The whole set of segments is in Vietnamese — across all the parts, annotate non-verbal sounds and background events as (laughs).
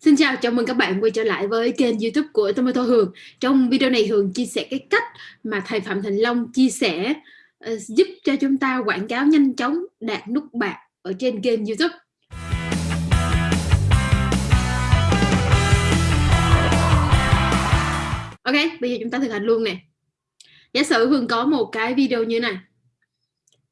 Xin chào, chào mừng các bạn quay trở lại với kênh youtube của Tomato Hường. Trong video này Hường chia sẻ cái cách mà thầy Phạm Thành Long chia sẻ uh, giúp cho chúng ta quảng cáo nhanh chóng đạt nút bạc ở trên kênh youtube. Ok, bây giờ chúng ta thực hành luôn nè. Giả sử Hường có một cái video như này.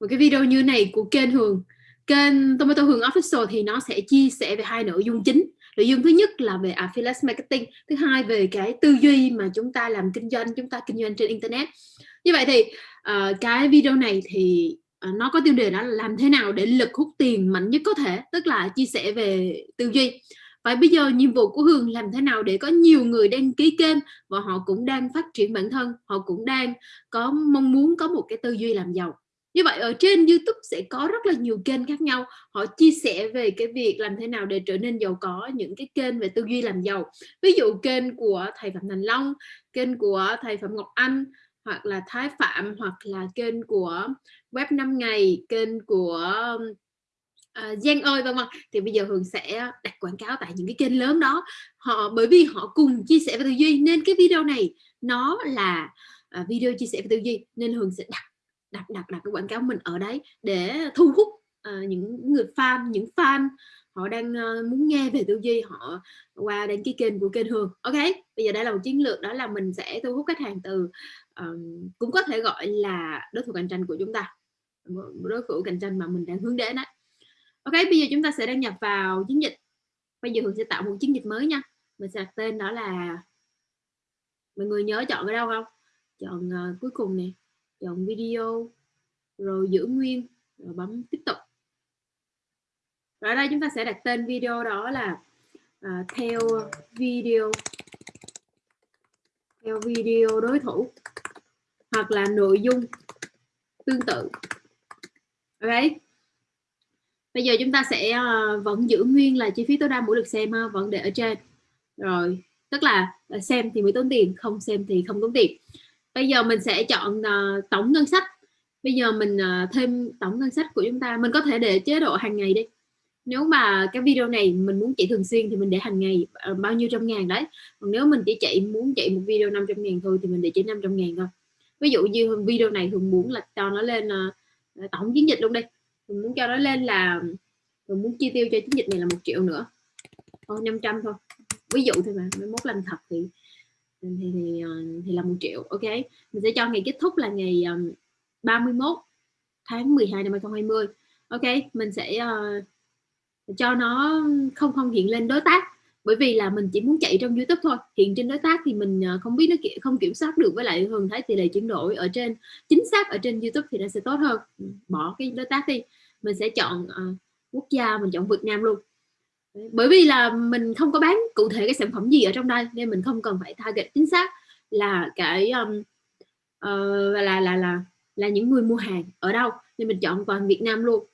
Một cái video như này của kênh Hường. Kênh Tomato Hường Official thì nó sẽ chia sẻ về hai nội dung chính nội dung thứ nhất là về affiliate marketing thứ hai về cái tư duy mà chúng ta làm kinh doanh chúng ta kinh doanh trên internet. Như vậy thì uh, cái video này thì uh, nó có tiêu đề đó là làm thế nào để lực hút tiền mạnh nhất có thể tức là chia sẻ về tư duy. Và bây giờ nhiệm vụ của Hương làm thế nào để có nhiều người đăng ký kênh và họ cũng đang phát triển bản thân họ cũng đang có mong muốn có một cái tư duy làm giàu? Như vậy ở trên YouTube sẽ có rất là nhiều kênh khác nhau. Họ chia sẻ về cái việc làm thế nào để trở nên giàu có những cái kênh về tư duy làm giàu. Ví dụ kênh của thầy Phạm Thành Long kênh của thầy Phạm Ngọc Anh hoặc là Thái Phạm hoặc là kênh của web 5 ngày kênh của à, Giang ơi vân vân. Thì bây giờ Hường sẽ đặt quảng cáo tại những cái kênh lớn đó. Họ bởi vì họ cùng chia sẻ về tư duy nên cái video này nó là à, video chia sẻ về tư duy nên Hường sẽ đặt đặt đặt đặt cái quảng cáo mình ở đấy để thu hút uh, những người fan những fan họ đang uh, muốn nghe về tư duy họ qua đăng ký kênh của kênh Hương ok bây giờ đây là một chiến lược đó là mình sẽ thu hút khách hàng từ um, cũng có thể gọi là đối thủ cạnh tranh của chúng ta. Đối thủ cạnh tranh mà mình đang hướng đến đấy ok bây giờ chúng ta sẽ đăng nhập vào chiến dịch. Bây giờ Hương sẽ tạo một chiến dịch mới nha. Mình sẽ đặt tên đó là mọi người nhớ chọn ở đâu không? Chọn uh, cuối cùng nè chọn video rồi giữ nguyên rồi bấm tiếp tục rồi ở đây chúng ta sẽ đặt tên video đó là uh, theo video theo video đối thủ hoặc là nội dung tương tự. Ok? Bây giờ chúng ta sẽ uh, vẫn giữ nguyên là chi phí tối đa mỗi lượt xem ha, vẫn để ở trên. Rồi tức là à, xem thì mới tốn tiền không xem thì không tốn tiền bây giờ mình sẽ chọn uh, tổng ngân sách. Bây giờ mình uh, thêm tổng ngân sách của chúng ta. Mình có thể để chế độ hàng ngày đi. Nếu mà cái video này mình muốn chạy thường xuyên thì mình để hàng ngày uh, bao nhiêu trăm ngàn đấy. Còn nếu mình chỉ chạy muốn chạy một video 500 ngàn thôi thì mình để chỉ 500 ngàn thôi. Ví dụ như video này thường muốn là cho nó lên uh, tổng chiến dịch luôn đi. Mình muốn cho nó lên là mình muốn chi tiêu cho chiến dịch này là một triệu nữa. Thôi 500 thôi. Ví dụ thôi mà mới mốt làm thật thì thì thì, ờ, thì là một triệu ok? Mình sẽ cho ngày kết thúc là ngày ờ, um, 31 tháng 12 năm 2020 ok? Mình sẽ uh, cho nó không không hiện lên đối tác bởi vì là mình chỉ muốn chạy trong YouTube thôi. Hiện trên đối tác thì mình uh, không biết nó không kiểm soát được với lại thường thấy tỷ lệ chuyển đổi ở trên chính xác ở trên YouTube thì nó sẽ tốt hơn. Bỏ cái đối tác đi. Mình sẽ chọn uh, quốc gia mình chọn Việt Nam luôn bởi vì là mình không có bán cụ thể cái sản phẩm gì ở trong đây nên mình không cần phải target chính xác là cái um, uh, là là là là những người mua hàng ở đâu. Nên mình chọn toàn Việt Nam luôn.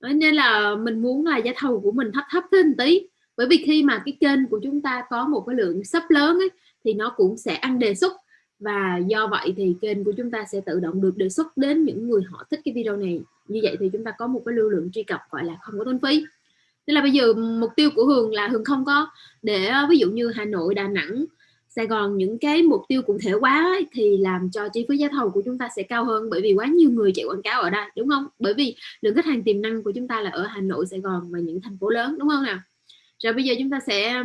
Ờ, nên là mình muốn là giá thầu của mình thấp thấp thêm tí. Bởi vì khi mà cái kênh của chúng ta có một cái lượng sắp lớn ấy, thì nó cũng sẽ ăn đề xuất. Và do vậy thì kênh của chúng ta sẽ tự động được đề xuất đến những người họ thích cái video này. Như vậy thì chúng ta có một cái lưu lượng truy cập gọi là không có tốn phí nên là bây giờ mục tiêu của Hường là Hường không có để ờ, ví dụ như Hà Nội Đà Nẵng Sài Gòn những cái mục tiêu cụ thể quá ấy, thì làm cho chi phí giá thầu của chúng ta sẽ cao hơn bởi vì quá nhiều người chạy quảng cáo ở đây đúng không? Bởi vì lượng khách hàng tiềm năng của chúng ta là ở Hà Nội Sài Gòn và những thành phố lớn đúng không nào? Rồi bây giờ chúng ta sẽ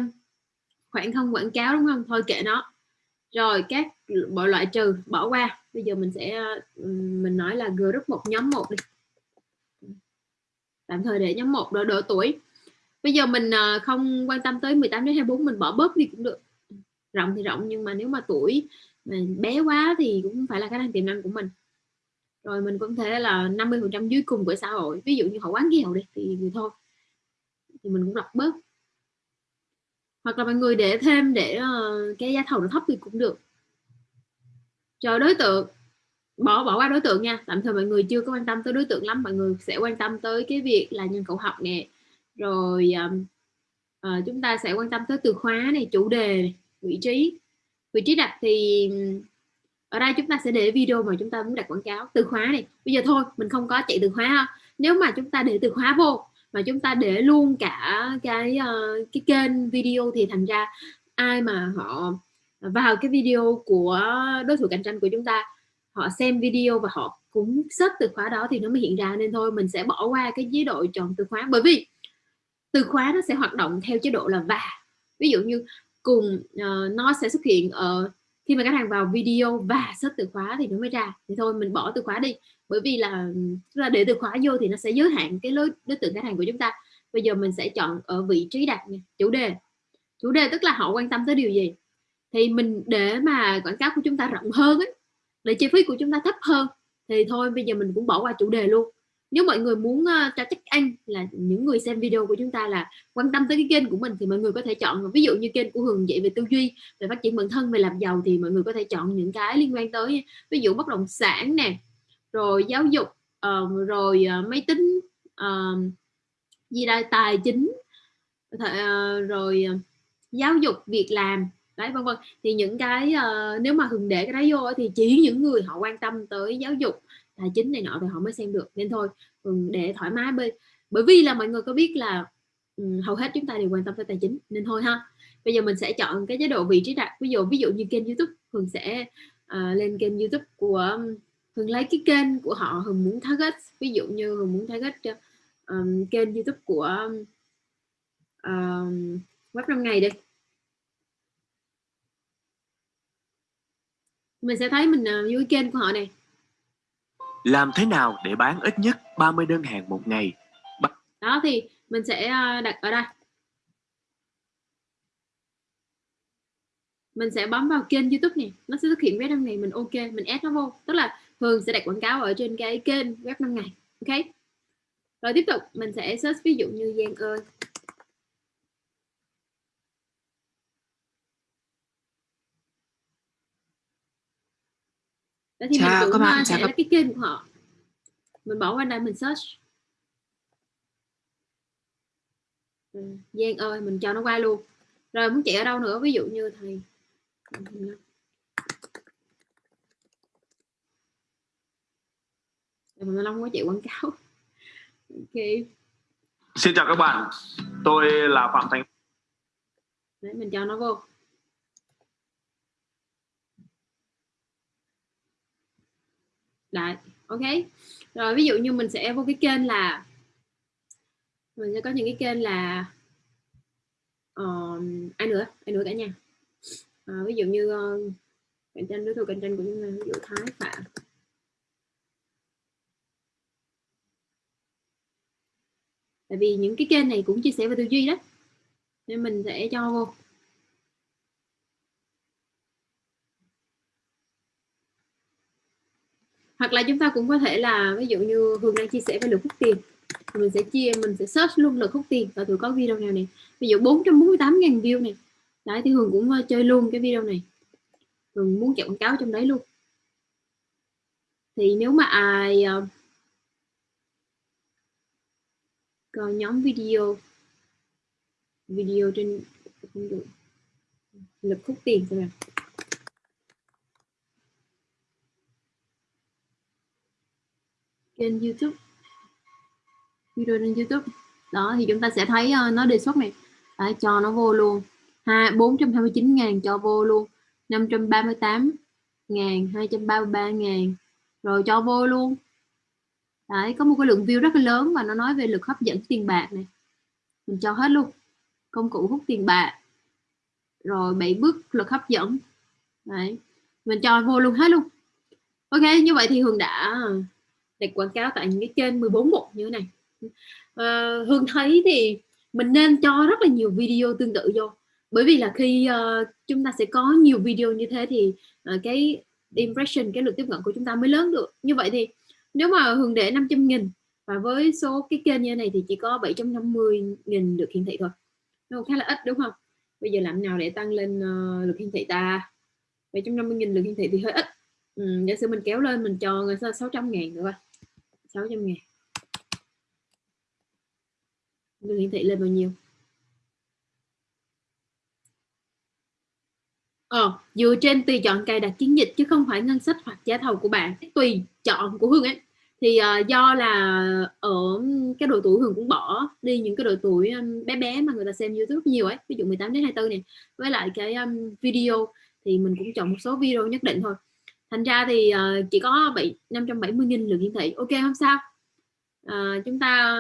khoảng không quảng cáo đúng không? Thôi kệ nó. Rồi các bộ loại trừ bỏ qua. Bây giờ mình sẽ ờ, mình nói là group một nhóm một đi. Tạm thời để nhóm một độ độ tuổi bây giờ mình ờ, không quan tâm tới 18 đến 24 mình bỏ bớt đi cũng được. Rộng thì rộng nhưng mà nếu mà tuổi mà bé quá thì cũng phải là khả năng tiềm năng của mình. Rồi mình cũng thể là 50 phần trăm dưới cùng của xã hội, ví dụ như họ quán nghèo đi thì thì thôi. Thì mình cũng lọc bớt. Hoặc là mọi người để thêm để ờ, cái giá thầu nó thấp thì cũng được. Cho đối tượng, bỏ bỏ qua đối tượng nha. Tạm thời mọi người chưa có quan tâm tới đối tượng lắm, mọi người sẽ quan tâm tới cái việc là nhân khẩu học nè rồi um, uh, chúng ta sẽ quan tâm tới từ khóa này chủ đề này, vị trí. Vị trí đặt thì ở đây chúng ta sẽ để video mà chúng ta muốn đặt quảng cáo từ khóa này. Bây giờ thôi mình không có chạy từ khóa ha. Nếu mà chúng ta để từ khóa vô mà chúng ta để luôn cả cái uh, cái kênh video thì thành ra ai mà họ vào cái video của đối thủ cạnh tranh của chúng ta họ xem video và họ cũng search từ khóa đó thì nó mới hiện ra. Nên thôi mình sẽ bỏ qua cái chế độ chọn từ khóa. Bởi vì từ khóa nó sẽ hoạt động theo chế độ là và ví dụ như cùng uh, nó sẽ xuất hiện ở khi mà khách hàng vào video và search từ khóa thì nó mới ra. Thì thôi mình bỏ từ khóa đi. Bởi vì là là để từ khóa vô thì nó sẽ giới hạn cái đối, đối tượng khách hàng của chúng ta. Bây giờ mình sẽ chọn ở vị trí đặt nha chủ đề. Chủ đề tức là họ quan tâm tới điều gì? Thì mình để mà quảng cáo của chúng ta rộng hơn ấy để chi phí của chúng ta thấp hơn thì thôi bây giờ mình cũng bỏ qua chủ đề luôn nếu mọi người muốn uh, cho chắc ăn là những người xem video của chúng ta là quan tâm tới cái kênh của mình thì mọi người có thể chọn ví dụ như kênh của Hường dạy về tư duy về phát triển bản thân về làm giàu thì mọi người có thể chọn những cái liên quan tới ví dụ bất động sản nè rồi giáo dục uh, rồi uh, máy tính uh, gì đây tài chính uh, rồi uh, giáo dục việc làm đấy vân vân. Thì những cái uh, nếu mà hường để cái đấy vô thì chỉ những người họ quan tâm tới giáo dục tài chính này nọ thì họ mới xem được. Nên thôi ừ, để thoải mái bởi bởi vì là mọi người có biết là um, hầu hết chúng ta đều quan tâm tới tài chính nên thôi ha. Bây giờ mình sẽ chọn cái chế độ vị trí đặt. Ví dụ ví dụ như kênh youtube hường sẽ uh, lên kênh youtube của um, hường lấy cái kênh của họ hường muốn target. Ví dụ như hường muốn target um, kênh youtube của um, um web 5 ngày đi. Mình sẽ thấy mình uh, dưới kênh của họ này làm thế nào để bán ít nhất 30 đơn hàng một ngày? Đó, thì mình sẽ ờ, đặt ở đây. Mình sẽ bấm vào kênh youtube này, nó sẽ xuất hiện web 5 ngày mình ok, mình add nó vô. Tức là thường sẽ đặt quảng cáo ở trên cái kênh web 5 ngày, ok? Rồi tiếp tục, mình sẽ search ví dụ như Giang ơi. Đó thì chào mình cũng bạn, sẽ là cái kênh của họ. Mình bỏ qua đây mình search. Ừ, Giang ơi mình cho nó qua luôn. Rồi muốn chạy ở đâu nữa? Ví dụ như thầy. Mình Long có chạy quảng cáo. (laughs) Ok. Xin chào các bạn. Tôi là Phạm Thành. Đấy, mình cho nó vô Đấy, ok. Rồi ví dụ như mình sẽ vô cái kênh là mình sẽ có những cái kênh là um, ai nữa? Ai nữa cả nhà? À, ví dụ như uh, cạnh tranh đối thủ cạnh tranh của chúng ta ví dụ thái phạm. Tại vì những cái kênh này cũng chia sẻ về tư duy đó nên mình sẽ cho vô. Hoặc là chúng ta cũng có thể là ví dụ như Hương đang chia sẻ về lượt hút tiền thì mình sẽ chia mình sẽ search luôn lượt hút tiền và thử có video nào này ví dụ 448.000 view này đấy thì Hương cũng ờ, chơi luôn cái video này. Hương muốn chạy quảng cáo trong đấy luôn. Thì nếu mà ai uh, coi nhóm video video trên lực hút tiền xem kênh youtube. Video trên youtube. Đó thì chúng ta sẽ thấy uh, nó đề xuất này. À, cho nó vô luôn. Ha 429 ngàn cho vô luôn. 538 ngàn 233 ngàn. Rồi cho vô luôn. Đấy, có một cái lượng view rất là lớn và nó nói về lực hấp dẫn tiền bạc này. Mình cho hết luôn. Công cụ hút tiền bạc. Rồi bảy bước lực hấp dẫn. Đấy. mình cho vô luôn hết luôn. Ok như vậy thì hường đã để quảng cáo tại những cái kênh 14 một như thế này. À, hương thấy thì mình nên cho rất là nhiều video tương tự vô. Bởi vì là khi uh, chúng ta sẽ có nhiều video như thế thì uh, cái impression cái lượt tiếp cận của chúng ta mới lớn được. Như vậy thì nếu mà hương để 500 nghìn và với số cái kênh như này thì chỉ có 750 nghìn được hiển thị thôi. Nó khá là ít đúng không? Bây giờ làm nào để tăng lên uh, lượt hiển thị ta? 750 nghìn lượt hiển thị thì hơi ít. Ừ, giả sử mình kéo lên mình cho người ta 600 ngàn nữa 600 ngàn. Đường hiển thị lên bao nhiêu? Ờ, dựa trên tùy chọn cài đặt chiến dịch chứ không phải ngân sách hoặc giá thầu của bạn. Tùy chọn của Hương ấy. Thì uh, do là ở cái độ tuổi Hương cũng bỏ đi những cái độ tuổi um, bé bé mà người ta xem YouTube nhiều ấy. Ví dụ 18 đến 24 này với lại cái um, video thì mình cũng chọn một số video nhất định thôi thành ra thì uh, chỉ có 7 570 nghìn lượt hiển thị. Ok không sao. Uh, chúng ta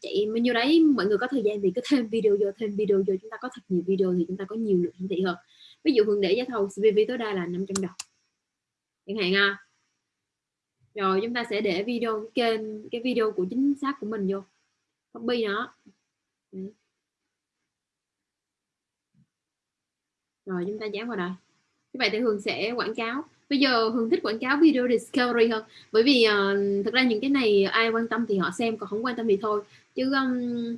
chạy bao nhiêu đấy. Mọi người có thời gian thì cứ thêm video vô thêm video vô. Chúng ta có thật nhiều video thì chúng ta có nhiều lượt hiển thị hơn. Ví dụ Hường để giá thầu CPV tối đa là 500 đồng. Chẳng hạn à. Rồi chúng ta sẽ để video cái kênh cái video của chính xác của mình vô. Copy nó. Rồi chúng ta dán vào đây. Như vậy thì Hường sẽ quảng cáo bây giờ hương thích quảng cáo video discovery hơn. Bởi vì uh, thực ra những cái này ai quan tâm thì họ xem còn không quan tâm thì thôi. Chứ um,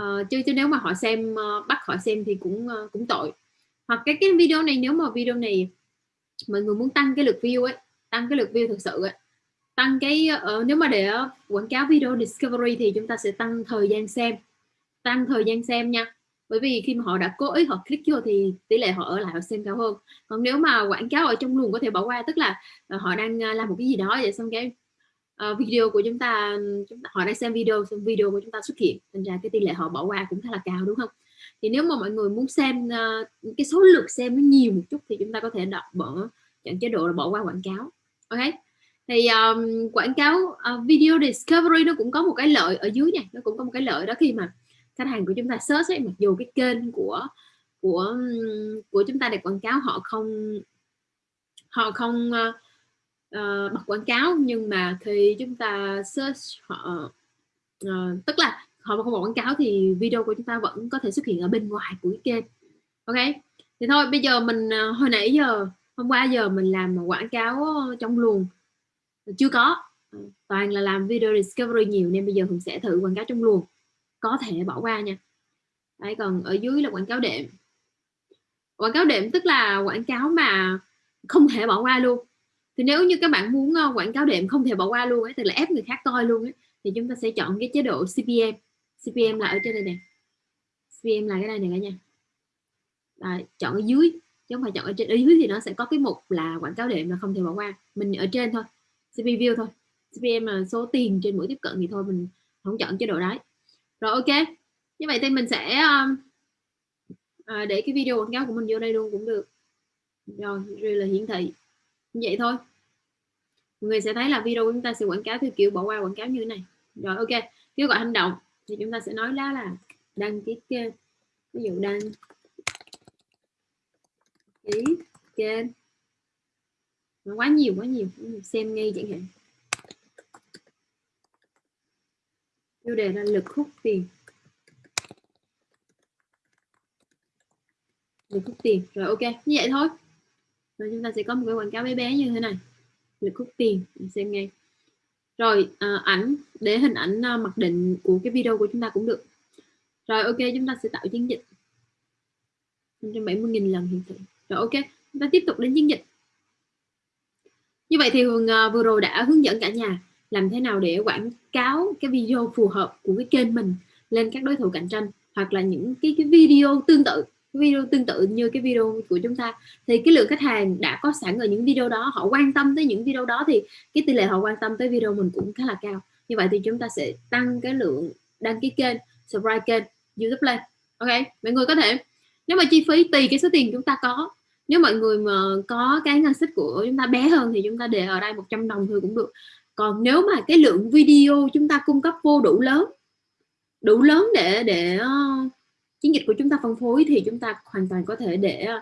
uh, chứ chứ nếu mà họ xem uh, bắt họ xem thì cũng uh, cũng tội. Hoặc cái cái video này nếu mà video này mọi người muốn tăng cái lượt view ấy tăng cái lượt view thực sự ấy tăng cái uh, nếu mà để quảng cáo video discovery thì chúng ta sẽ tăng thời gian xem. Tăng thời gian xem nha bởi vì khi mà họ đã cố ý họ click vô thì tỷ lệ họ ở lại họ xem cao hơn. Còn nếu mà quảng cáo ở trong luồng có thể bỏ qua tức là ờ, họ đang ờ, làm một cái gì đó vậy xong cái uh, video của chúng ta, chúng ta họ đang xem video xong video của chúng ta xuất hiện thành ra cái tỷ lệ họ bỏ qua cũng khá là cao đúng không? Thì nếu mà mọi người muốn xem uh, cái số lượt xem nó nhiều một chút thì chúng ta có thể đọc bỏ chọn chế độ là bỏ qua quảng cáo. Ok? Thì um, quảng cáo uh, video discovery nó cũng có một cái lợi ở dưới này nó cũng có một cái lợi đó khi mà khách hàng của chúng ta search ấy, mặc dù cái kênh của của của chúng ta để quảng cáo họ không họ không uh, uh, bật quảng cáo nhưng mà khi chúng ta search họ uh, tức là họ không bật quảng cáo thì video của chúng ta vẫn có thể xuất hiện ở bên ngoài của cái kênh. Ok? Thì thôi bây giờ mình uh, hồi nãy giờ hôm qua giờ mình làm quảng cáo trong luồng. Chưa có. Toàn là làm video discovery nhiều nên bây giờ mình sẽ thử quảng cáo trong luồng có thể bỏ qua nha. Đấy còn ở dưới là quảng cáo đệm. Quảng cáo đệm tức là quảng cáo mà không thể bỏ qua luôn. Thì nếu như các bạn muốn ờ, quảng cáo đệm không thể bỏ qua luôn ấy tức là ép người khác coi luôn ấy thì chúng ta sẽ chọn cái chế độ CPM CPM là ở trên đây nè. CPM là cái này này cả nhà. Đấy, chọn ở dưới chứ không phải chọn ở trên. Ở dưới thì nó sẽ có cái mục là quảng cáo đệm là không thể bỏ qua. Mình ở trên thôi CPM view thôi. CPM là số tiền trên mỗi tiếp cận thì thôi mình không chọn chế độ đấy rồi ok. Như vậy thì mình sẽ um, à, để cái video quảng cáo của mình vô đây luôn cũng được. Rồi rồi là hiển thị. Như vậy thôi. Mọi người sẽ thấy là video của chúng ta sẽ quảng cáo theo kiểu bỏ qua quảng cáo như thế này. Rồi ok. Kêu gọi hành động. Thì chúng ta sẽ nói lá là đăng ký kênh. Ví dụ đăng ký kênh. Nó quá nhiều quá nhiều. Xem ngay chẳng hạn. Tiêu đề là lực hút tiền. Lực hút tiền. Rồi ok. Như vậy thôi. Rồi chúng ta sẽ có một cái quảng cáo bé bé như thế này. Lực hút tiền. Xem ngay. Rồi à, ảnh. Để hình ảnh à, mặc định của cái video của chúng ta cũng được. Rồi ok. Chúng ta sẽ tạo chiến dịch. 570.000 lần hiện thị rồi ok. Chúng ta tiếp tục đến chiến dịch. Như vậy thì Hường à, vừa rồi đã hướng dẫn cả nhà làm thế nào để quảng cáo cái video phù hợp của cái kênh mình lên các đối thủ cạnh tranh hoặc là những cái, cái video tương tự video tương tự như cái video của chúng ta. Thì cái lượng khách hàng đã có sẵn ở những video đó họ quan tâm tới những video đó thì cái tỷ lệ họ quan tâm tới video mình cũng khá là cao. Như vậy thì chúng ta sẽ tăng cái lượng đăng ký kênh subscribe kênh youtube lên. Ok mọi người có thể nếu mà chi phí tùy cái số tiền chúng ta có nếu mọi người mà có cái ngân sách của chúng ta bé hơn thì chúng ta để ở đây 100 đồng thôi cũng được còn nếu mà cái lượng video chúng ta cung cấp vô đủ lớn đủ lớn để để ờ, chiến dịch của chúng ta phân phối thì chúng ta hoàn toàn có thể để ờ,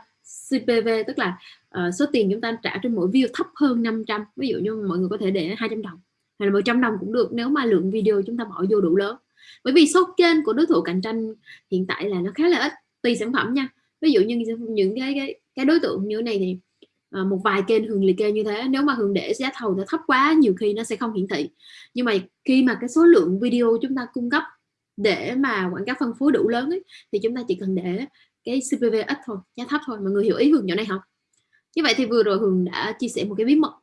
CPV tức là uh, số tiền chúng ta trả trên mỗi view thấp hơn 500 ví dụ như mọi người có thể để 200 đồng hay là 100 đồng cũng được nếu mà lượng video chúng ta bỏ vô đủ lớn. Bởi vì số kênh của đối thủ cạnh tranh hiện tại là nó khá là ít tùy sản phẩm nha. Ví dụ như những cái cái, cái đối tượng như thế này thì Ờ, một vài kênh hường liệt kê như thế. Nếu mà hường để giá thầu nó thấp quá nhiều khi nó sẽ không hiển thị. Nhưng mà khi mà cái số lượng video chúng ta cung cấp để mà quảng cáo phân phối đủ lớn ấy, thì chúng ta chỉ cần để cái CPV ít thôi giá thấp thôi mọi người hiểu ý hường chỗ này không như vậy thì vừa rồi hường đã chia sẻ một cái bí mật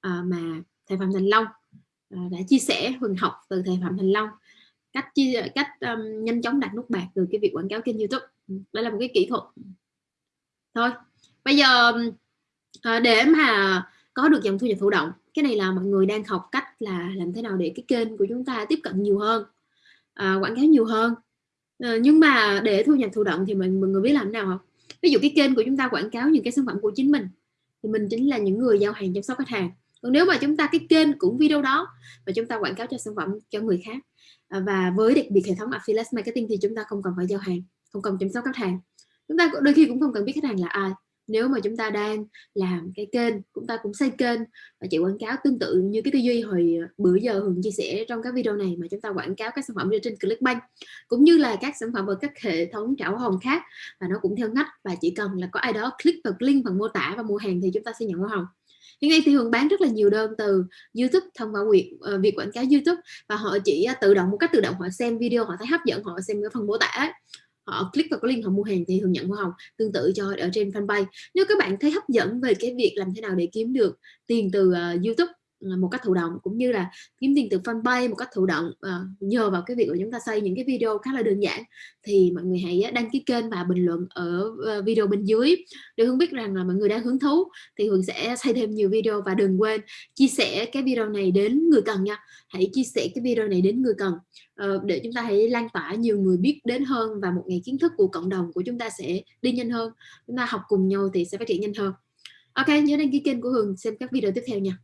à, mà thầy phạm thành long à, đã chia sẻ hường học từ thầy phạm thành long cách chia cách um, nhanh chóng đặt nút bạc từ cái việc quảng cáo kênh youtube. Ừ, đây là một cái kỹ thuật. Thôi bây giờ à, để mà có được dòng thu nhập thụ động cái này là mọi người đang học cách là làm thế nào để cái kênh của chúng ta tiếp cận nhiều hơn à, quảng cáo nhiều hơn. À, nhưng mà để thu nhập thụ động thì mình mọi người biết làm thế nào không? Ví dụ cái kênh của chúng ta quảng cáo những cái sản phẩm của chính mình thì mình chính là những người giao hàng chăm sóc khách hàng. Còn nếu mà chúng ta cái kênh cũng video đó và chúng ta quảng cáo cho sản phẩm cho người khác à, và với đặc biệt hệ thống affiliate marketing thì chúng ta không cần phải giao hàng không cần chăm sóc khách hàng. Chúng ta đôi khi cũng không cần biết khách hàng là ai nếu mà chúng ta đang làm cái kênh chúng ta cũng xây kênh và chạy quảng cáo tương tự như cái tư duy hồi ờ, bữa giờ hường chia sẻ trong các video này mà chúng ta quảng cáo các sản phẩm trên Clickbank cũng như là các sản phẩm ở các hệ thống trả hoa hồng khác và nó cũng theo ngách và chỉ cần là có ai đó click vào link phần mô tả và mua hàng thì chúng ta sẽ nhận hoa hồng. Hiện nay thì hường bán rất là nhiều đơn từ youtube thông qua việc uh, việc quảng cáo youtube và họ chỉ uh, tự động một cách tự động họ xem video họ thấy hấp dẫn họ xem cái phần mô tả họ click vào cái link họ mua hàng thì thường nhận hoa hồng tương tự cho ở trên fanpage. Nếu các bạn thấy hấp dẫn về cái việc làm thế nào để kiếm được tiền từ uh, youtube một cách thụ động cũng như là kiếm tiền từ fanpage một cách thụ động. Uh, nhờ vào cái việc của chúng ta xây những cái video khá là đơn giản thì mọi người hãy ờ, đăng ký kênh và bình luận ở ờ, video bên dưới. Để Hương biết rằng là mọi người đang hứng thú thì Hương sẽ xây thêm nhiều video và đừng quên chia sẻ cái video này đến người cần nha. Hãy chia sẻ cái video này đến người cần. Uh, để chúng ta hãy lan tỏa nhiều người biết đến hơn và một ngày kiến thức của cộng đồng của chúng ta sẽ đi nhanh hơn. Chúng ta học cùng nhau thì sẽ phát triển nhanh hơn. Ok nhớ đăng ký kênh của Hường xem các video tiếp theo nha.